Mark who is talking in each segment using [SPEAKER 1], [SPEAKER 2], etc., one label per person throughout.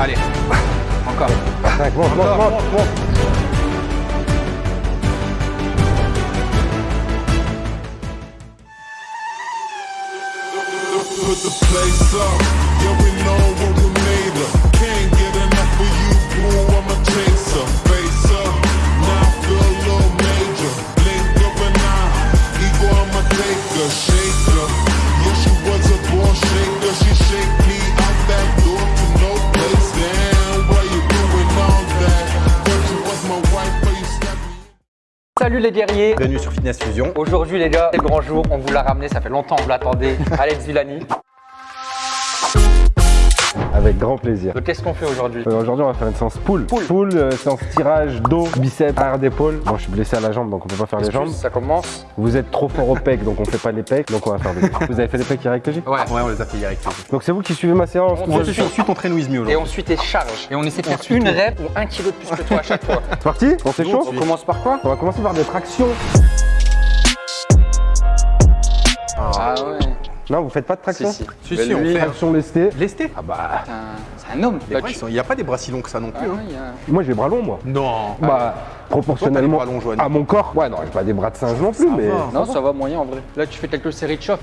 [SPEAKER 1] Allez. Encore.
[SPEAKER 2] 5, monte, monte,
[SPEAKER 1] Encore,
[SPEAKER 2] monte.
[SPEAKER 1] monte, monte.
[SPEAKER 3] Put
[SPEAKER 4] Salut les guerriers
[SPEAKER 1] Bienvenue sur Fitness Fusion.
[SPEAKER 4] Aujourd'hui les gars, c'est le grand jour, on vous l'a ramené, ça fait longtemps que vous l'attendez, Alex Villani.
[SPEAKER 2] Avec grand plaisir.
[SPEAKER 4] Donc qu'est-ce qu'on fait aujourd'hui
[SPEAKER 2] Euh, Aujourd'hui, on va faire une séance pull. Pull, euh, séance tirage, dos, biceps, arrière d'épaule. Bon, je suis blessé à la jambe, donc on peut pas faire les jambes.
[SPEAKER 4] Ça commence
[SPEAKER 2] Vous êtes trop fort au pec, donc on fait pas les pecs, donc on va faire des pecs. Vous avez fait les pecs hier avec TJ
[SPEAKER 4] Ouais.
[SPEAKER 1] Ouais, on les a fait hier avec.
[SPEAKER 2] Donc c'est vous qui suivez ma séance.
[SPEAKER 4] On suit.
[SPEAKER 1] Ensuite, on traîne With Me
[SPEAKER 4] Et
[SPEAKER 1] aujourd'hui.
[SPEAKER 4] ensuite il charge. Et on essaie de faire une rep ou un kilo de plus que toi à chaque fois.
[SPEAKER 2] C'est parti On s'échauffe
[SPEAKER 4] On commence par quoi
[SPEAKER 2] On va commencer par des tractions.
[SPEAKER 4] Ah ouais.
[SPEAKER 2] Non, vous faites pas de traction
[SPEAKER 4] si.
[SPEAKER 1] Si, si, on fait.
[SPEAKER 2] Traction lestée.
[SPEAKER 1] Lesté
[SPEAKER 2] Ah bah,
[SPEAKER 4] C'est un, homme.
[SPEAKER 1] Les bras, sont- Il n'y a pas des bras si longs que ça non
[SPEAKER 4] Ah
[SPEAKER 1] plus.
[SPEAKER 4] ouais,
[SPEAKER 1] hein.
[SPEAKER 4] a-
[SPEAKER 2] moi j'ai bras longs, moi.
[SPEAKER 1] Non.
[SPEAKER 2] Bah, proportionnellement à mon corps. Ouais, non, j'ai pas des bras de singe non plus, mais.
[SPEAKER 1] va.
[SPEAKER 4] Non, ça va moyen en vrai. Là tu fais quelques séries de chauffe.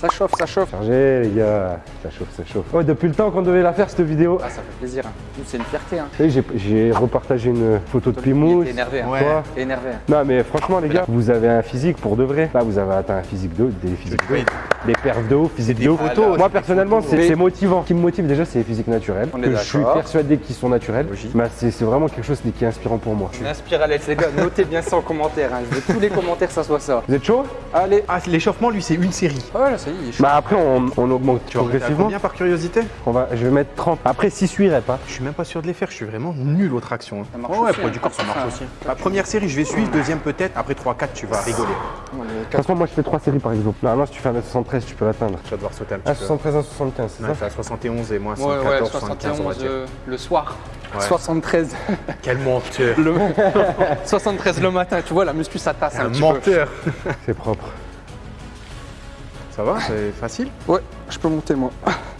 [SPEAKER 4] Ça chauffe, ça chauffe.
[SPEAKER 2] Chargé, les gars. Ça chauffe, ça chauffe. Ouais, depuis le temps qu'on devait la faire, cette vidéo.
[SPEAKER 4] Ah ça fait plaisir. hein. Nous, C'est une fierté. Hein.
[SPEAKER 2] J'ai- repartagé une photo de Pimous.
[SPEAKER 4] T'es énervé. Hein.
[SPEAKER 1] Ouais.
[SPEAKER 4] T'es énervé. hein.
[SPEAKER 2] Non mais franchement les gars, vous avez un physique pour de vrai. Là vous avez atteint un physique de des physiques de
[SPEAKER 1] Oui.
[SPEAKER 2] des perfs de haut, physique
[SPEAKER 1] des
[SPEAKER 2] de haut.
[SPEAKER 1] photos, c'est
[SPEAKER 2] Moi personnellement c'est motivant. Ce qui me motive déjà c'est les physiques naturelles.
[SPEAKER 4] On
[SPEAKER 2] que je suis persuadé qu'ils sont naturels.
[SPEAKER 1] Logique.
[SPEAKER 2] Mais c'est c'est vraiment quelque chose qui est inspirant pour moi.
[SPEAKER 4] Inspire Alex les gars. Notez bien ça en commentaire. Hein. Je veux que tous les commentaires ça soit ça.
[SPEAKER 2] Vous êtes chaud?
[SPEAKER 4] Allez.
[SPEAKER 1] Ah, l'échauffement, lui, c'est une série.
[SPEAKER 4] Ouais
[SPEAKER 2] Bah après on, on augmente
[SPEAKER 1] Tu
[SPEAKER 2] progressivement.
[SPEAKER 1] combien par curiosité
[SPEAKER 2] On va, je vais mettre 30. Après 6 8 reps. hein.
[SPEAKER 1] Je suis même pas sûr de les faire, je suis vraiment nul aux tractions.
[SPEAKER 4] Ça marche
[SPEAKER 1] Ouais, ouais,
[SPEAKER 4] aussi, hein.
[SPEAKER 1] du corps, ça marche
[SPEAKER 4] Ah.
[SPEAKER 1] aussi. La première série, je vais suivre, deuxième peut-être, après 3-4, tu vas rigoler.
[SPEAKER 2] De toute façon moi je fais 3 séries par exemple. Normalement si tu fais un 73 tu peux l'atteindre.
[SPEAKER 1] Tu vas devoir sauter un petit peu.
[SPEAKER 2] 73, un 75, c'est ça
[SPEAKER 1] à 71 et moi, c'est
[SPEAKER 4] Ouais, ouais,
[SPEAKER 1] 14, 75, on va
[SPEAKER 4] 71
[SPEAKER 1] dire.
[SPEAKER 4] euh, le soir.
[SPEAKER 1] Ouais.
[SPEAKER 4] 73
[SPEAKER 1] Quel menteur
[SPEAKER 4] le 73 le matin, tu vois la muscu ça tasse un,
[SPEAKER 1] Un
[SPEAKER 4] petit
[SPEAKER 1] menteur
[SPEAKER 2] C'est propre.
[SPEAKER 1] Ça va, c'est facile.
[SPEAKER 4] Ouais, je peux monter moi.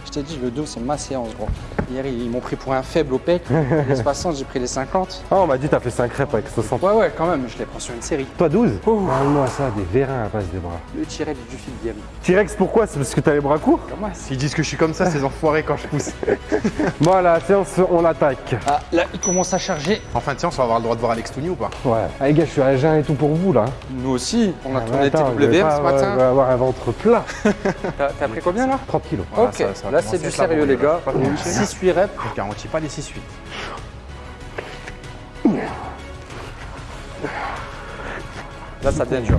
[SPEAKER 4] Je t'ai dit le dos c'est ma séance gros. Hier ils ils m'ont pris pour un faible au pec. Les 60, j'ai pris les 50.
[SPEAKER 2] Ah on m'a dit t'as fait 5 reps avec 60.
[SPEAKER 4] Ouais ouais quand même, je les prends sur une série.
[SPEAKER 2] Toi 12 Parle-moi ça, des vérins à base des bras.
[SPEAKER 4] Le tirette du fil game.
[SPEAKER 2] T-Rex pourquoi? C'est parce que t'as les bras courts?
[SPEAKER 4] Comment
[SPEAKER 1] S'ils disent que je suis comme ça, ces enfoirés quand je pousse.
[SPEAKER 2] Bon la séance on l'attaque.
[SPEAKER 4] Ah là il commence à charger.
[SPEAKER 1] En fin de séance, on va avoir le droit de voir Alex Touni ou pas?
[SPEAKER 2] Ouais. Ah, les gars, je suis à jeun et tout pour vous là.
[SPEAKER 4] Nous aussi, on a
[SPEAKER 2] Ah,
[SPEAKER 4] tourné
[SPEAKER 2] attends,
[SPEAKER 4] TWM ce matin.
[SPEAKER 2] avoir- avoir un ventre plat.
[SPEAKER 4] T'as pris combien là?
[SPEAKER 2] 30 kilos.
[SPEAKER 1] Voilà,
[SPEAKER 4] Ok,
[SPEAKER 1] ça- ça va
[SPEAKER 4] là c'est du sérieux les gars.
[SPEAKER 1] là. Pas de
[SPEAKER 4] 6-8 reps.
[SPEAKER 1] Je garantis pas les 6-8.
[SPEAKER 4] Là ça devient dur.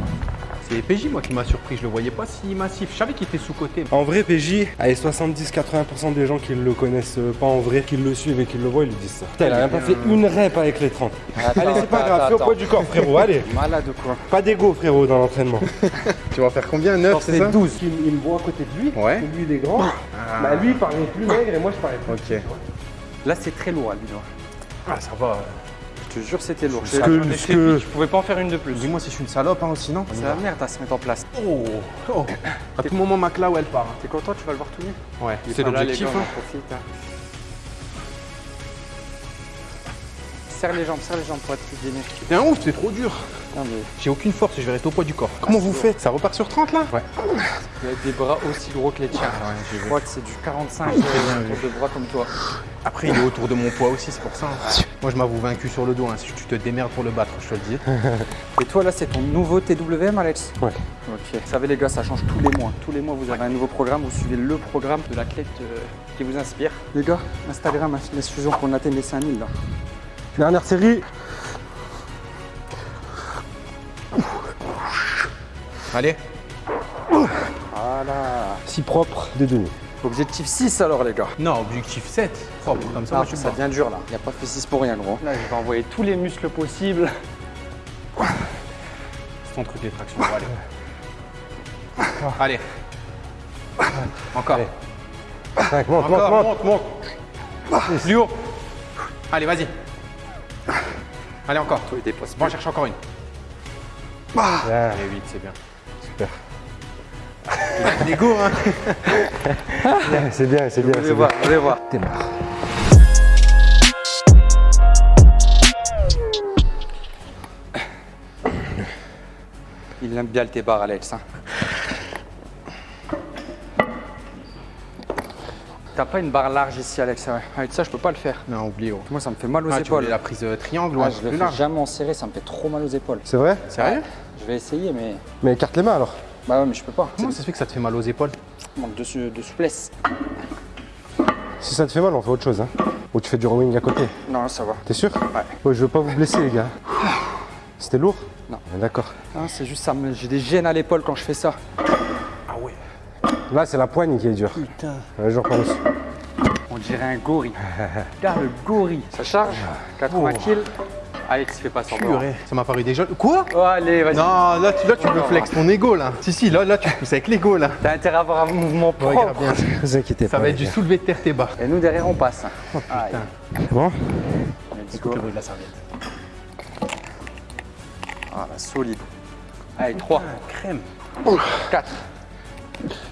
[SPEAKER 1] C'est PJ moi qui m'a surpris, je le voyais pas si massif. Je savais qu'il était sous-côté.
[SPEAKER 2] En vrai, PJ, allez, 70-80% des gens qui le connaissent pas en vrai, qui le suivent et qui le voient, ils lui disent ça. Putain, il a même pas fait une rep avec les 30.
[SPEAKER 4] Attends,
[SPEAKER 2] allez, c'est pas grave, fais au poids du corps, frérot, allez.
[SPEAKER 4] Malade ou quoi
[SPEAKER 2] Pas d'ego, frérot, dans l'entraînement.
[SPEAKER 1] Tu vas faire combien 9, c'est ça
[SPEAKER 2] 12. Il, il me voit à côté de lui.
[SPEAKER 1] Ouais.
[SPEAKER 2] et Lui, il est grand. Bah, lui, il paraît plus maigre et moi, je parais plus.
[SPEAKER 1] Ok.
[SPEAKER 4] Là c'est très lourd à lui.
[SPEAKER 1] Ah, ça va.
[SPEAKER 4] Je te jure c'était lourd.
[SPEAKER 2] Ce que-
[SPEAKER 4] Je pouvais pas en faire une de plus.
[SPEAKER 1] Dis-moi si je suis une salope hein, aussi, non
[SPEAKER 4] C'est la merde à se mettre en place.
[SPEAKER 1] Oh, oh. À tout moment, ma là où elle part. hein.
[SPEAKER 4] T'es content, tu vas le voir tout nu
[SPEAKER 1] Ouais, c'est l'objectif. hein.
[SPEAKER 4] hein. Serre les jambes, serre les jambes pour être plus.
[SPEAKER 1] T'es un ouf, c'est trop dur.
[SPEAKER 4] Mais
[SPEAKER 1] J'ai aucune force, je vais rester au poids du corps. Comment vous faites? Ça repart sur 30 là? Ouais.
[SPEAKER 4] il y a des bras aussi gros que les tiens. Je crois que c'est du 45
[SPEAKER 1] bien
[SPEAKER 4] euh,
[SPEAKER 1] vu.
[SPEAKER 4] de bras comme toi.
[SPEAKER 1] Après, il est autour de mon poids aussi, c'est pour ça. hein. Moi, je m'avoue vaincu sur le dos. hein. Si tu te démerdes pour le battre, je te le dis.
[SPEAKER 4] Et toi là, c'est ton nouveau TWM, Alex?
[SPEAKER 2] Ouais.
[SPEAKER 4] Ok. Vous savez les gars, ça change tous les mois. Tous les mois, vous avez un nouveau programme. Vous suivez le programme de l'athlète euh, qui vous inspire. Les gars, Instagram, hein, Fitness Fusion, qu'on atteigne les 5000 là.
[SPEAKER 2] Dernière série.
[SPEAKER 1] Allez.
[SPEAKER 4] Voilà.
[SPEAKER 2] Si propre, des demi.
[SPEAKER 4] Objectif 6 alors les gars.
[SPEAKER 1] Non, objectif 7. Propre, comme ça,
[SPEAKER 4] Ah,
[SPEAKER 1] moi, je suis
[SPEAKER 4] ça
[SPEAKER 1] bien.
[SPEAKER 4] devient dur là. Il n'y a pas fait 6 pour rien gros. Là, je vais envoyer tous les muscles possibles.
[SPEAKER 1] C'est ton truc, les tractions. Bon, allez. Allez. Encore.
[SPEAKER 2] Allez. 5, monte,
[SPEAKER 1] Encore,
[SPEAKER 2] monte, monte.
[SPEAKER 1] monte, monte. Plus haut. Allez, vas-y. Allez, encore.
[SPEAKER 4] Toi, il dépose
[SPEAKER 1] Bon, on cherche encore une.
[SPEAKER 2] Bien.
[SPEAKER 1] Allez, 8, c'est bien. L'ego, hein.
[SPEAKER 2] C'est bien, c'est bien. C'est
[SPEAKER 4] voir, vous allez voir.
[SPEAKER 2] Démarre.
[SPEAKER 4] Il aime bien le T-bar, Alex. hein. T'as pas une barre large ici, Alex ouais. Avec ça, je peux pas le faire.
[SPEAKER 1] Non, oublie. oh.
[SPEAKER 4] Moi, ça me fait mal aux
[SPEAKER 1] Ah,
[SPEAKER 4] épaules.
[SPEAKER 1] la prise euh, triangle,
[SPEAKER 4] Ah,
[SPEAKER 1] ouais,
[SPEAKER 4] je le fais
[SPEAKER 1] large.
[SPEAKER 4] jamais en serré, ça me fait trop mal aux épaules.
[SPEAKER 2] C'est vrai?
[SPEAKER 1] Sérieux?
[SPEAKER 4] Je vais essayer, mais.
[SPEAKER 2] Mais écarte les mains alors.
[SPEAKER 4] Bah ouais, mais je peux pas.
[SPEAKER 1] Comment ça se fait que ça te fait mal aux épaules
[SPEAKER 4] Manque de, de souplesse.
[SPEAKER 2] Si ça te fait mal, on fait autre chose. Hein. Ou tu fais du rowing à côté.
[SPEAKER 4] Non, ça va.
[SPEAKER 2] T'es sûr
[SPEAKER 4] Ouais.
[SPEAKER 2] Ouais, je veux pas vous blesser, les gars. C'était lourd
[SPEAKER 4] Non.
[SPEAKER 2] D'accord.
[SPEAKER 4] Ah, c'est juste ça. me- J'ai des gènes à l'épaule quand je fais ça.
[SPEAKER 1] Ah ouais.
[SPEAKER 2] Là, c'est la poigne qui est dure.
[SPEAKER 1] Putain.
[SPEAKER 2] Ouais, par dessus.
[SPEAKER 4] On dirait un gorille. Regarde le gorille. Ça charge. 80 kills. Alex, fais pas semblant.
[SPEAKER 1] Purée. Ça m'a paru déjà. Quoi
[SPEAKER 4] Oh, allez, vas-y.
[SPEAKER 1] Non, là tu, là, tu veux flex ton ego là. Si, si, là, là tu pousses avec l'ego là.
[SPEAKER 4] T'as intérêt à avoir un mouvement propre.
[SPEAKER 1] Regarde bien.
[SPEAKER 2] Ne vous inquiétez
[SPEAKER 1] Ça
[SPEAKER 2] pas.
[SPEAKER 1] va être du soulevé de terre tes bas.
[SPEAKER 4] Et nous, derrière, on passe. Aïe.
[SPEAKER 2] C'est bon
[SPEAKER 4] go.
[SPEAKER 1] le bruit de la serviette.
[SPEAKER 4] Ah, la solide. Allez, 3,
[SPEAKER 1] Crème.
[SPEAKER 4] 4,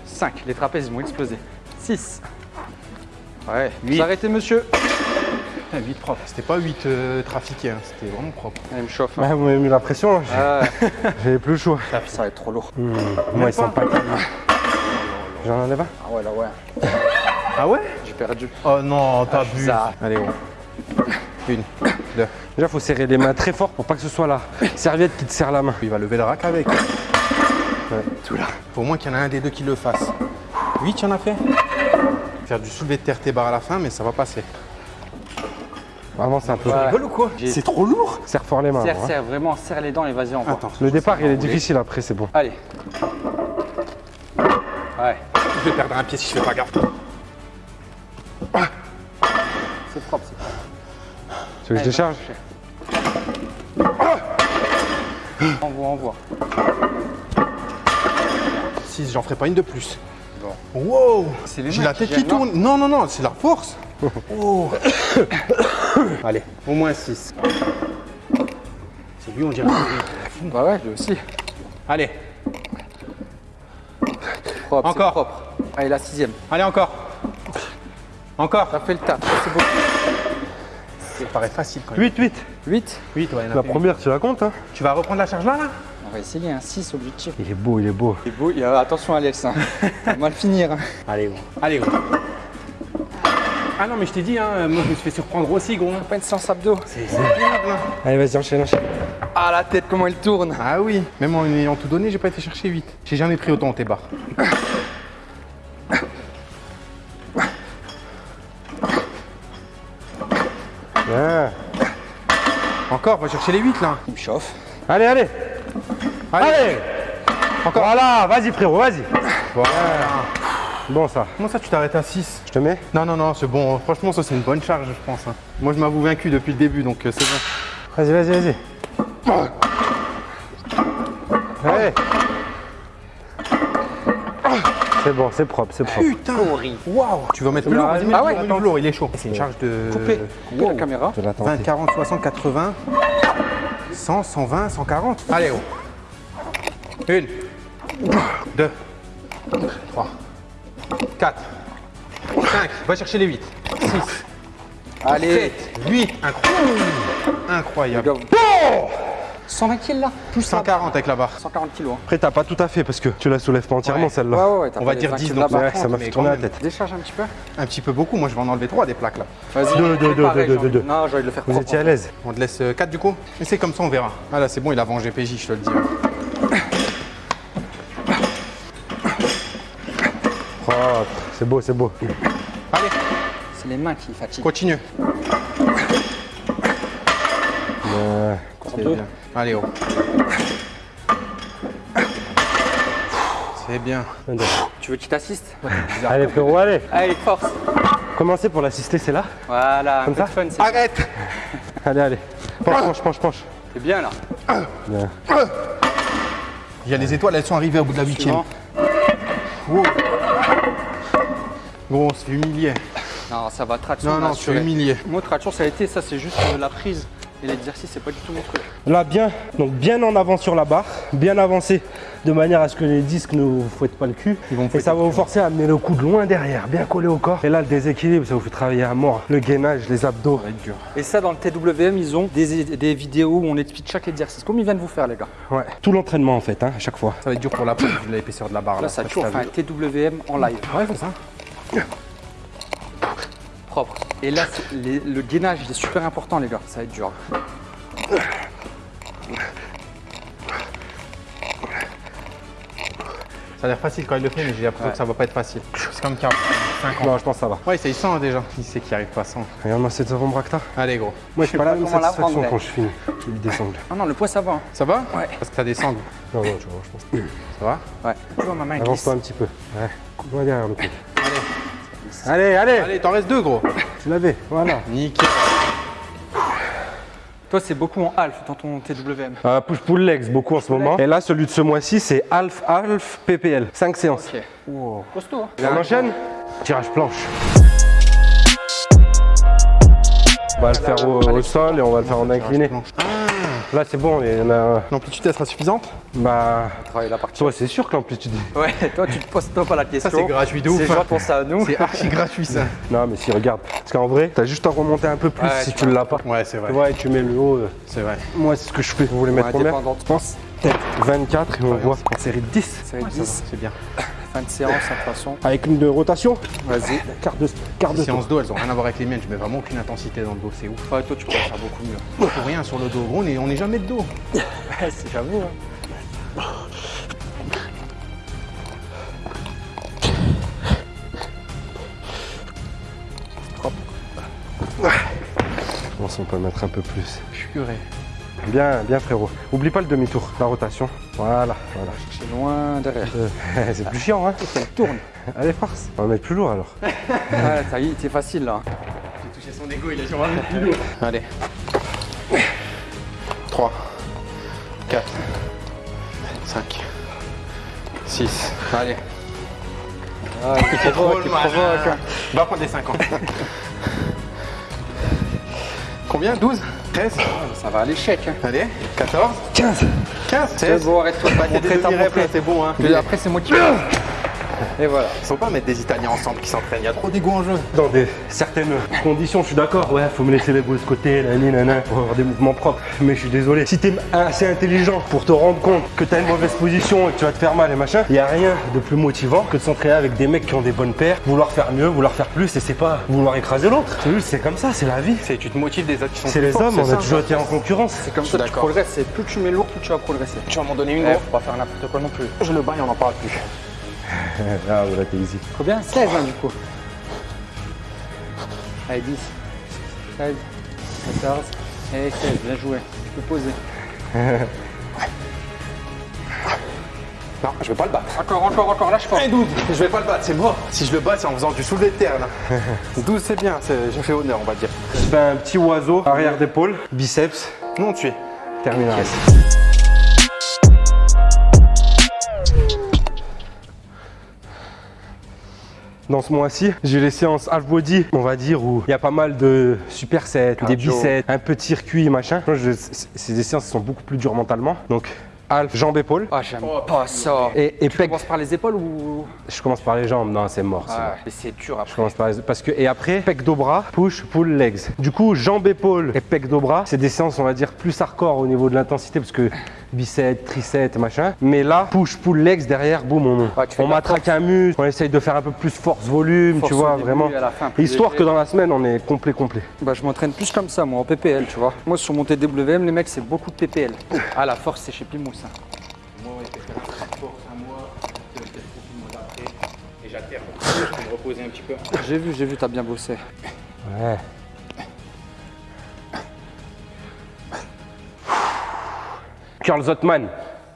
[SPEAKER 4] 5. Les trapèzes ils vont exploser. 6. Ouais. Vous
[SPEAKER 1] Huit.
[SPEAKER 4] arrêtez, monsieur.
[SPEAKER 1] Putain, 8 propre. C'était pas 8 trafiqués, hein. c'était vraiment propre.
[SPEAKER 4] Allez, me chauffe. hein.
[SPEAKER 2] Ouais, vous m'avez mis la pression, j'ai-
[SPEAKER 4] Ah,
[SPEAKER 2] j'avais plus le choix.
[SPEAKER 4] ça va être trop lourd.
[SPEAKER 2] Hmm, Moi, ils sont pas calmes. J'en enlève un
[SPEAKER 4] Ah ouais, là, ouais.
[SPEAKER 1] Ah ouais?
[SPEAKER 4] J'ai perdu.
[SPEAKER 1] Oh non, t'as bu.
[SPEAKER 4] ça.
[SPEAKER 1] Allez, on. Une, deux.
[SPEAKER 2] Déjà, faut serrer les mains très fort pour pas que ce soit la serviette qui te serre la main.
[SPEAKER 1] Il va lever le rack avec. Tout là. Faut au moins qu'il y en a un des deux qui le fasse. 8, tu en as fait? Faire du soulevé de terre tes barres à la fin, mais ça va passer.
[SPEAKER 2] Vraiment, c'est un peu.
[SPEAKER 4] Ouais.
[SPEAKER 1] Rigole ou quoi C'est trop lourd
[SPEAKER 2] Serre fort les mains.
[SPEAKER 4] Serre,
[SPEAKER 2] hein.
[SPEAKER 4] vraiment, serre les dents et vas-y, envoie.
[SPEAKER 1] Attends.
[SPEAKER 2] Le départ, il est difficile après, c'est bon.
[SPEAKER 4] Allez. Ouais,
[SPEAKER 1] Je vais perdre un pied si je fais pas gaffe.
[SPEAKER 4] c'est propre, c'est propre.
[SPEAKER 2] Tu veux que je décharge
[SPEAKER 4] Envoie, envoie.
[SPEAKER 1] 6, j'en ferai pas une de plus.
[SPEAKER 4] Bon.
[SPEAKER 1] Wow
[SPEAKER 4] C'est les
[SPEAKER 1] J'ai la tête qui tourne. Non, non, non, c'est la force. Oh. Allez, au moins 6. C'est lui, on dirait.
[SPEAKER 4] Bah ouais, lui aussi.
[SPEAKER 1] Allez,
[SPEAKER 4] Propre,
[SPEAKER 1] Encore.
[SPEAKER 4] propre. Allez, la sixième.
[SPEAKER 1] allez encore. Encore.
[SPEAKER 4] Ça fait le taf. C'est beau.
[SPEAKER 1] Ça paraît facile quand même.
[SPEAKER 2] 8, 8.
[SPEAKER 4] 8.
[SPEAKER 1] 8, ouais,
[SPEAKER 2] La première, tu la comptes, hein?
[SPEAKER 1] Tu vas reprendre la charge là, là?
[SPEAKER 4] On va essayer un 6 objectif.
[SPEAKER 2] Il est beau, il est beau.
[SPEAKER 4] Beau. il y a- Attention, Alex. Hein. Ça va mal finir. hein.
[SPEAKER 1] Allez, gros. Allez, gros. Ah non, mais je t'ai dit, hein, moi je me suis fait surprendre aussi, gros.
[SPEAKER 4] Pas une séance abdos.
[SPEAKER 1] C'est hein.
[SPEAKER 2] Allez, vas-y, enchaîne, enchaîne.
[SPEAKER 4] Ah, la tête, comment elle tourne.
[SPEAKER 1] Ah oui, même en ayant tout donné, j'ai pas été chercher vite. J'ai jamais pris autant tes barres.
[SPEAKER 2] Bien.
[SPEAKER 1] Encore, va chercher les 8 là.
[SPEAKER 4] Il me chauffe.
[SPEAKER 2] Allez, allez.
[SPEAKER 1] Allez.
[SPEAKER 2] Allez. Encore. Voilà, vas-y, frérot, vas-y.
[SPEAKER 1] Voilà.
[SPEAKER 2] Bon, ça.
[SPEAKER 1] Comment ça, tu t'arrêtes à 6
[SPEAKER 2] Je te mets?
[SPEAKER 1] Non, non, non, c'est bon. Franchement, ça, c'est une bonne charge, je pense. hein. Moi, je m'avoue vaincu depuis le début, donc euh, c'est bon.
[SPEAKER 2] Vas-y, vas-y, vas-y. Allez. C'est bon, c'est propre, c'est propre.
[SPEAKER 1] Putain Waouh Tu veux mettre plus lourd Vas-y, mets
[SPEAKER 4] Ah ouais,
[SPEAKER 1] lourd, il est chaud. C'est une charge de...
[SPEAKER 4] Coupez. Coupez la caméra.
[SPEAKER 2] Je vais la
[SPEAKER 1] 20,
[SPEAKER 2] tenter.
[SPEAKER 1] 40, 60, 80, 100, 120, 140. Allez, oh. Une, deux, trois, quatre, cinq. Va chercher les 8. 6,
[SPEAKER 4] Allez.
[SPEAKER 1] 8. Incroyable. Incroyable.
[SPEAKER 4] Go. 120 kills là
[SPEAKER 1] Plus 140 avec la barre.
[SPEAKER 4] 140 kilos. Hein.
[SPEAKER 2] Après, t'as pas tout à fait parce que tu la soulèves pas entièrement
[SPEAKER 1] Ouais.
[SPEAKER 2] celle-là.
[SPEAKER 4] Ouais, ouais, ouais. t'as
[SPEAKER 1] On va dire
[SPEAKER 4] 20
[SPEAKER 1] 10,
[SPEAKER 4] kilos
[SPEAKER 1] donc.
[SPEAKER 2] Ouais, ça m'a fait tourner la tête.
[SPEAKER 4] Décharge un petit peu.
[SPEAKER 1] Un petit peu beaucoup. Moi, je vais en enlever 3 des plaques là.
[SPEAKER 4] Vas-y.
[SPEAKER 2] Deux, deux,
[SPEAKER 4] Fais
[SPEAKER 2] deux,
[SPEAKER 4] pareil,
[SPEAKER 2] deux,
[SPEAKER 4] j'ai
[SPEAKER 2] deux, deux.
[SPEAKER 4] envie- Non, j'ai envie de le faire
[SPEAKER 2] Vous
[SPEAKER 4] propre.
[SPEAKER 2] étiez à l'aise
[SPEAKER 1] On te laisse 4 du coup Mais c'est comme ça, on verra. Ah là, c'est bon, il a vengé PJ, je te le dis.
[SPEAKER 2] Propre. C'est beau, c'est beau.
[SPEAKER 1] Allez,
[SPEAKER 4] C'est les mains qui fatiguent.
[SPEAKER 1] continue.
[SPEAKER 2] Ouais.
[SPEAKER 1] C'est bien. Allez, oh. C'est bien.
[SPEAKER 4] Tu veux qu'il t'assiste?
[SPEAKER 2] Allez, frérot, allez.
[SPEAKER 4] Allez, force.
[SPEAKER 2] Commencez pour l'assister, c'est là?
[SPEAKER 4] Voilà, un de fun,
[SPEAKER 1] Arrête
[SPEAKER 2] Allez, allez. Penche, penche, penche, penche.
[SPEAKER 4] c'est bien là.
[SPEAKER 2] Bien.
[SPEAKER 1] Il y a les étoiles, elles sont arrivées au bout de la huitième. Wow. Gros, on se fait humilier.
[SPEAKER 4] Non, ça va, traction
[SPEAKER 1] Non, non, fait
[SPEAKER 4] assurée.
[SPEAKER 1] humilier.
[SPEAKER 4] Moi, traction, ça a été, ça, c'est juste euh, la prise. Et l'exercice, c'est pas du tout mon truc.
[SPEAKER 2] Là, bien, donc bien en avant sur la barre, bien avancé de manière à ce que les disques ne vous fouettent pas le cul.
[SPEAKER 1] Ils vont
[SPEAKER 2] et ça va vous forcer à amener le coude loin derrière, bien collé au corps. Et là, le déséquilibre, ça vous fait travailler à mort. Le gainage, les abdos.
[SPEAKER 4] Et ça, dans le TWM, ils ont des, des vidéos où on explique chaque exercice. Comme ils viennent vous faire, les gars.
[SPEAKER 2] Ouais. Tout l'entraînement en fait, hein, à chaque fois.
[SPEAKER 1] Ça va être dur pour la peau vu l'épaisseur de la barre.
[SPEAKER 4] Là, ça
[SPEAKER 1] Après,
[SPEAKER 4] toujours
[SPEAKER 1] t'as
[SPEAKER 4] fait un. TWM en live.
[SPEAKER 1] Ouais, c'est ça.
[SPEAKER 4] Propre. Et là, les- le gainage, il est super important, les gars. Ça va être dur.
[SPEAKER 1] Ça a l'air facile quand il le fait, mais j'ai l'impression que ça va pas être facile. C'est comme 45 ans.
[SPEAKER 2] Non, je pense que ça va.
[SPEAKER 1] Ouais, c'est 100 déjà. Il sait qu'il arrive pas sans.
[SPEAKER 2] Regarde-moi cette t'as.
[SPEAKER 1] Allez, gros.
[SPEAKER 2] Moi, j'ai pas la même satisfaction quand je finis. Je lui descends.
[SPEAKER 4] Ah non, le poids, ça va. hein.
[SPEAKER 1] Ça va
[SPEAKER 4] Ouais.
[SPEAKER 1] Parce que t'as des sangles.
[SPEAKER 2] Non, non, tu vois, je pense.
[SPEAKER 1] Ça va
[SPEAKER 4] Ouais. Tu vois, ma main.
[SPEAKER 2] Avance-toi un petit peu. Ouais. Coupe-moi derrière le coude. Allez, allez,
[SPEAKER 1] Allez, t'en restes deux, gros.
[SPEAKER 2] Tu l'avais, voilà.
[SPEAKER 1] Nickel.
[SPEAKER 4] Toi, c'est beaucoup en half dans ton TWM.
[SPEAKER 2] Euh, push pull legs beaucoup en ce moment. Et là, celui de ce mois-ci, c'est half half PPL. 5 séances.
[SPEAKER 4] Ok. Costaud, hein.
[SPEAKER 2] On enchaîne Tirage planche. On va le faire au, au sol et on va le faire en incliné. Là, c'est bon, il y en a.
[SPEAKER 1] L'amplitude, elle sera suffisante
[SPEAKER 2] Bah.
[SPEAKER 4] Travailler la partie.
[SPEAKER 2] Toi, c'est sûr que l'amplitude.
[SPEAKER 4] Ouais, toi, tu te poses toi pas la question.
[SPEAKER 1] c'est gratuit de ouf,
[SPEAKER 4] C'est genre pour ça à nous.
[SPEAKER 1] C'est archi gratuit, ça.
[SPEAKER 2] Non, mais si, regarde. Parce qu'en vrai, t'as juste à remonter un peu plus
[SPEAKER 4] Ouais,
[SPEAKER 2] si
[SPEAKER 4] tu
[SPEAKER 2] l'as pas.
[SPEAKER 1] Ouais, c'est vrai.
[SPEAKER 2] Tu vois, et tu mets le haut. euh,
[SPEAKER 1] C'est vrai.
[SPEAKER 2] Moi, c'est ce que je fais. Vous voulez mettre
[SPEAKER 4] Ouais,
[SPEAKER 2] combien. Je pense peut-être 24 et on voit en série de 10.
[SPEAKER 4] Série
[SPEAKER 1] Ça va,
[SPEAKER 4] 10,
[SPEAKER 1] C'est bien.
[SPEAKER 4] Fin de séance, de toute façon.
[SPEAKER 2] Avec une de rotation.
[SPEAKER 4] Vas-y.
[SPEAKER 2] Quart de, quart de
[SPEAKER 1] Les séances dos, elles ont rien à voir avec les miennes. Je mets vraiment aucune intensité dans le dos. C'est ouf.
[SPEAKER 4] Ouais, toi, tu pourrais faire beaucoup mieux.
[SPEAKER 1] Pour rien sur le dos. On est, on est jamais de dos.
[SPEAKER 4] Ouais, c'est j'avoue. hein.
[SPEAKER 2] Je pense qu'on peut mettre un peu plus.
[SPEAKER 1] Purée.
[SPEAKER 2] Bien, bien frérot. Oublie pas le demi-tour, la rotation. Voilà, voilà.
[SPEAKER 4] C'est loin derrière.
[SPEAKER 2] Euh, c'est plus chiant, hein
[SPEAKER 4] Elle tourne.
[SPEAKER 2] Allez, force. On va mettre plus lourd alors.
[SPEAKER 4] Ouais, ça y est, c'est facile là.
[SPEAKER 1] J'ai touché son ego, il a dit on va mettre plus lourd. Allez. 3, 4, 5, 6. Allez.
[SPEAKER 4] Ah, il provoque, il provoque. hein.
[SPEAKER 1] Va prendre des 50. Combien? 12 13
[SPEAKER 4] Ça va à l'échec. Hein.
[SPEAKER 1] Allez. 14
[SPEAKER 2] 15
[SPEAKER 1] 15
[SPEAKER 4] C'est
[SPEAKER 1] 16
[SPEAKER 4] bon, arrête-toi
[SPEAKER 1] t'es là,
[SPEAKER 4] montée.
[SPEAKER 1] c'est bon hein.
[SPEAKER 4] Après, c'est moi qui. Et voilà.
[SPEAKER 1] Faut pas mettre des Italiens ensemble qui s'entraînent, il y a trop d'ego en jeu.
[SPEAKER 2] Dans des certaines conditions, je suis d'accord. Ouais, faut me laisser les boules de côté, nani, nana, pour avoir des mouvements propres. Mais je suis désolé. Si t'es assez intelligent pour te rendre compte que t'as une mauvaise position et que tu vas te faire mal et machin, y a rien de plus motivant que de s'entraîner avec des mecs qui ont des bonnes paires, vouloir faire mieux, vouloir faire plus, et c'est pas vouloir écraser l'autre. C'est juste, c'est comme ça, c'est la vie.
[SPEAKER 1] C'est tu te motives des autres qui sont
[SPEAKER 2] C'est les hommes, on a toujours été en concurrence.
[SPEAKER 4] C'est comme ça tu progresses. C'est plus tu mets lourd, plus tu vas progresser.
[SPEAKER 1] Tu vas m'en donner une
[SPEAKER 4] Eh,
[SPEAKER 1] gros
[SPEAKER 4] faut pas faire n'importe quoi non plus.
[SPEAKER 1] Je le bats et on n'en parle plus.
[SPEAKER 2] Ah, voilà, t'es easy.
[SPEAKER 4] Combien 16 hein, du coup. Allez, 10, 16, 14 et 16. Bien joué. Tu peux poser.
[SPEAKER 1] Non, je vais pas le battre.
[SPEAKER 4] Encore, encore, encore. Lâche pas.
[SPEAKER 1] Eh 12 Je vais pas le battre, c'est mort. Si je le bats, c'est en faisant du soulevé de terre là. 12 c'est bien, c'est- j'ai fait honneur on va dire.
[SPEAKER 2] Je fais un petit oiseau, arrière d'épaule, biceps,
[SPEAKER 1] Non tu es.
[SPEAKER 2] terminal. Dans ce mois-ci, j'ai les séances half body, on va dire, où il y a pas mal de supersets, des biceps, un peu de circuit, machin. Moi, je- des séances qui sont beaucoup plus dures mentalement. Donc, half, jambes, épaules.
[SPEAKER 4] Ah, j'aime pas ça.
[SPEAKER 2] Et, et
[SPEAKER 4] tu
[SPEAKER 2] pec.
[SPEAKER 4] commences par les épaules ou?
[SPEAKER 2] Je commence par les jambes, non, c'est mort.
[SPEAKER 4] Ah, mais c'est dur
[SPEAKER 2] Je
[SPEAKER 4] après.
[SPEAKER 2] commence par les- parce que et après pec dos bras, push pull legs. Du coup jambes épaules et pec dos bras, c'est des séances on va dire plus hardcore au niveau de l'intensité parce que biceps, triceps machin. Mais là push pull legs derrière, boum on,
[SPEAKER 4] Ouais,
[SPEAKER 2] on matraque un muscle, on essaye de faire un peu plus force volume,
[SPEAKER 4] Force
[SPEAKER 2] tu vois
[SPEAKER 4] début
[SPEAKER 2] vraiment.
[SPEAKER 4] et à la fin, plus
[SPEAKER 2] Histoire
[SPEAKER 4] léger.
[SPEAKER 2] que dans la semaine on est complet complet.
[SPEAKER 4] Bah, je m'entraîne plus comme ça, moi, en PPL, tu vois. Moi, sur mon TWM, les mecs, c'est beaucoup de PPL. Ah, la force, c'est chez Pimousse. hein.
[SPEAKER 1] Moi force un mois, peut-être le mois d'après. Et j'alterne. Je peux me reposer un petit peu.
[SPEAKER 4] J'ai vu, j'ai vu, t'as bien bossé.
[SPEAKER 2] Ouais. Curl Zotman.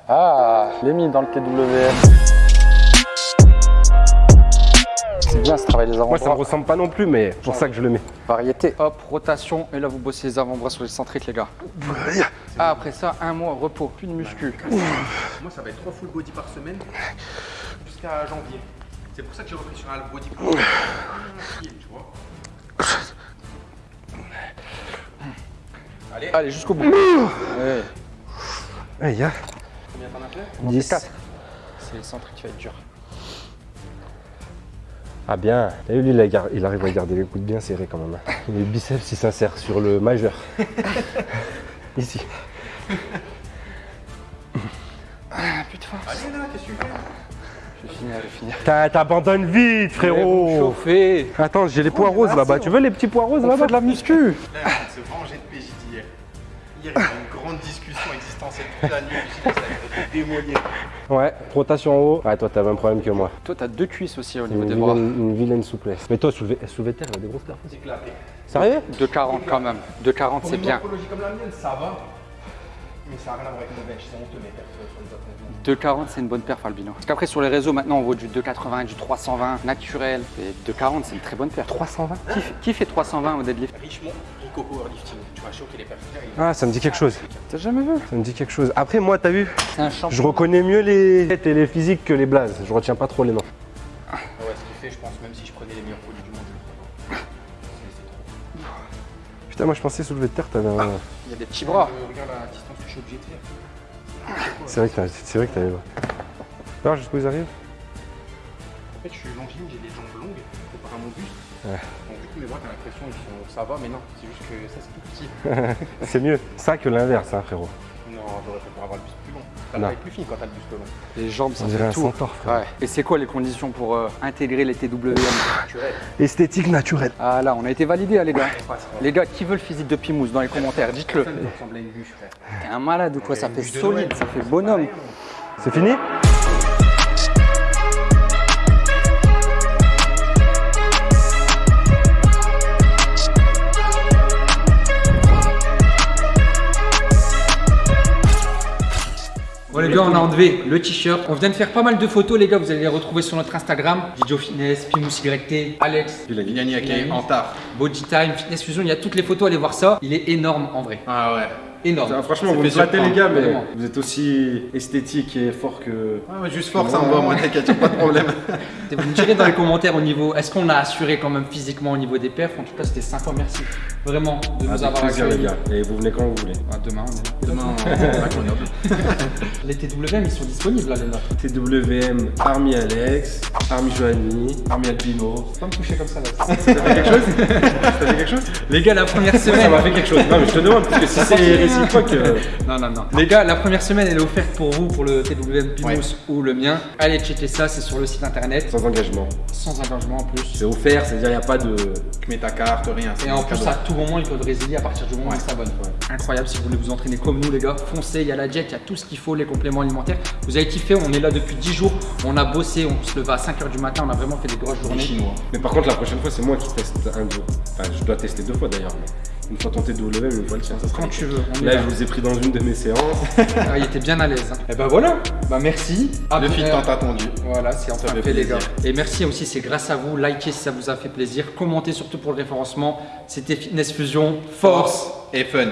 [SPEAKER 4] Ah, je l'ai mis dans le TWM. C'est bien ce travail des
[SPEAKER 2] Moi ça me
[SPEAKER 4] avant-bras.
[SPEAKER 2] ressemble pas non plus mais c'est pour ça que je le mets.
[SPEAKER 4] Variété. Hop, rotation. Et là, vous bossez les avant-bras sur les centriques, les gars. Ah, après ça, un mois, repos, plus de muscu.
[SPEAKER 1] Moi ça va être 3 full body par semaine jusqu'à janvier. C'est pour ça que j'ai repris sur un body pour tu vois.
[SPEAKER 4] Allez, allez jusqu'au bout. Ouais.
[SPEAKER 2] Eh.
[SPEAKER 1] Combien t'en as fait
[SPEAKER 4] On fait
[SPEAKER 2] 10.
[SPEAKER 4] quatre. C'est le centre qui va être dur.
[SPEAKER 2] Ah bien, t'as vu lui, il, a gar- il arrive à garder les coudes bien serrés quand même. hein. Les biceps, il s'insère sur le majeur. Ici.
[SPEAKER 4] Ah putain.
[SPEAKER 1] Allez là, qu'est-ce que tu fais
[SPEAKER 4] Je vais finir, je vais finir.
[SPEAKER 2] T'abandonnes vite, frérot.
[SPEAKER 4] Chauffé.
[SPEAKER 2] Attends, j'ai les pois roses là-bas. Tu veux les petits pois roses là-bas
[SPEAKER 4] de la muscu.
[SPEAKER 1] Là, on se venger de PJ d'hier. Hier, il y a une grande discussion existentielle toute la nuit. Ça démolir.
[SPEAKER 2] Ouais, rotation en haut. Ouais, toi, t'as le même problème que moi.
[SPEAKER 4] Toi, t'as deux cuisses aussi au niveau
[SPEAKER 2] Une
[SPEAKER 4] des bras.
[SPEAKER 2] vilaine, une vilaine souplesse. Mais toi, soulever, soulever terre, il a des grosses terres.
[SPEAKER 1] C'est éclaté.
[SPEAKER 2] Sérieux?
[SPEAKER 4] 2,40 quand même. 2,40
[SPEAKER 1] Pour
[SPEAKER 4] c'est
[SPEAKER 1] une
[SPEAKER 4] bien.
[SPEAKER 1] comme la mienne, ça va. Mais ça n'a rien à voir avec. C'est honteux, mes persos sur les autres mouvements.
[SPEAKER 4] 2,40 c'est une bonne perf Albino. Parce qu'après sur les réseaux maintenant on voit du 2,80, du 320 naturel. Et 2,40 c'est une très bonne perf. 320 qui, fait- qui fait 320 au deadlift
[SPEAKER 1] Richemont, Rico Powerlifting. Tu vas choquer les personnes.
[SPEAKER 2] Ah, ça me dit quelque chose.
[SPEAKER 4] T'as jamais vu
[SPEAKER 2] Ça me dit quelque chose. Après, moi, t'as vu
[SPEAKER 4] C'est un champion.
[SPEAKER 2] Je reconnais mieux les têtes et les physiques que les blazes. Je retiens pas trop les noms.
[SPEAKER 1] Ah ouais, ce qui fait, je pense, même si je prenais les meilleurs produits du monde, je trop.
[SPEAKER 2] Putain, moi, je pensais soulever de terre, t'avais un.
[SPEAKER 4] Il y a des petits bras.
[SPEAKER 1] Euh, regarde la suis obligé de faire.
[SPEAKER 2] C'est vrai que t'as- c'est vrai que t'avais. Alors, jusqu'où ils arrivent?
[SPEAKER 1] En fait, je suis longiligne, j'ai des jambes longues comparé à mon buste.
[SPEAKER 2] Ouais.
[SPEAKER 1] Donc, du coup, mes bras, t'as l'impression qu'ils sont. Ça va, mais non, c'est juste que ça, c'est tout petit.
[SPEAKER 2] C'est mieux ça que l'inverse, hein, frérot.
[SPEAKER 1] J'aurais préféré avoir le buste plus long. T'as la taille plus fine quand t'as le buste long.
[SPEAKER 4] Les jambes ça
[SPEAKER 2] On
[SPEAKER 4] fait
[SPEAKER 2] un
[SPEAKER 4] tout.
[SPEAKER 2] centaure, frère.
[SPEAKER 4] Ouais. Et c'est quoi les conditions pour euh, intégrer les TWM.
[SPEAKER 2] Esthétique naturelle.
[SPEAKER 4] Ah là on a été validé hein, les gars. Les gars qui veut le physique de Pimous dans les commentaires dites-le.
[SPEAKER 1] Personne ne ressemble à une bûche, frère.
[SPEAKER 4] T'es un malade ou quoi Ça fait solide, ça fait bonhomme.
[SPEAKER 2] C'est fini?
[SPEAKER 5] On a enlevé le t-shirt. On vient de faire pas mal de photos les gars, vous allez les retrouver sur notre Instagram. Didio Fitness, Pimous YT, Alex,
[SPEAKER 1] en tard.
[SPEAKER 5] Body Time, Fitness Fusion, il y a toutes les photos, allez voir ça. Il est énorme en vrai.
[SPEAKER 1] Ah ouais.
[SPEAKER 5] Énorme.
[SPEAKER 2] Ah, Franchement,
[SPEAKER 1] Ça
[SPEAKER 2] vous me flattez les gars, mais
[SPEAKER 5] vraiment.
[SPEAKER 2] vous êtes aussi esthétique et fort que.
[SPEAKER 1] Ouais, mais juste fort, ça me va, moi, t'inquiète, pas de problème.
[SPEAKER 5] Vous me direz dans les commentaires au niveau, est-ce qu'on a assuré quand même physiquement au niveau des perfs? En tout cas, c'était sympa, merci. Vraiment de nous
[SPEAKER 2] Avec
[SPEAKER 5] avoir
[SPEAKER 2] plaisir, les
[SPEAKER 5] accueillis.
[SPEAKER 2] gars. Et vous venez quand vous voulez.
[SPEAKER 5] Ah, demain, on est là.
[SPEAKER 1] Demain, on regarder.
[SPEAKER 5] Les TWM, ils sont disponibles là les nôtres.
[SPEAKER 2] TWM, Army Alex, Army Joanie, Army Albino.
[SPEAKER 5] Faut pas me toucher comme ça là.
[SPEAKER 2] Ça fait quelque chose Ça fait quelque chose
[SPEAKER 5] les gars, la première
[SPEAKER 2] Ça
[SPEAKER 5] semaine.
[SPEAKER 2] m'a fait quelque chose. Non, mais je te demande, parce que si c'est réciproque. euh,
[SPEAKER 5] Non, non, non. Les gars, la première semaine, elle est offerte pour vous, pour le TWM Pimous
[SPEAKER 1] Ouais.
[SPEAKER 5] ou le mien. Allez checker ça, c'est sur le site internet.
[SPEAKER 2] Sans engagement.
[SPEAKER 5] Sans engagement en plus.
[SPEAKER 2] C'est offert, c'est-à-dire il n'y a pas de.
[SPEAKER 1] Tu mets ta carte, rien.
[SPEAKER 5] Et en plus,
[SPEAKER 1] cadeau.
[SPEAKER 5] à tout moment, ils peuvent résilier à partir du moment où
[SPEAKER 1] Ouais.
[SPEAKER 5] ils s'abonnent. Incroyable, si vous voulez vous entraîner comme nous, les gars, foncez. Il y a la jet, il y a tout ce qu'il faut, les compléments alimentaires. Vous avez kiffé, on est là depuis 10 jours. On a bossé, on se levait à 5h du matin, on a vraiment fait des grosses journées.
[SPEAKER 1] Chinois.
[SPEAKER 2] Mais par contre, la prochaine fois, c'est moi qui teste un jour. Enfin, je dois tester deux fois d'ailleurs. mais Une fois ton TWM, une fois le tien.
[SPEAKER 5] Quand tu veux, on
[SPEAKER 2] Là, je vous ai pris dans une de mes séances.
[SPEAKER 5] Ah, il était bien à l'aise. Et ben voilà, bah merci. Ah,
[SPEAKER 1] Le
[SPEAKER 5] euh,
[SPEAKER 1] tant attendu.
[SPEAKER 5] Voilà, c'est enfin
[SPEAKER 1] fait
[SPEAKER 5] fait, les gars. Et merci aussi, c'est grâce à vous. Likez si ça vous a fait plaisir. Commentez surtout pour le référencement. C'était Fitness Fusion. Force
[SPEAKER 1] Et fun.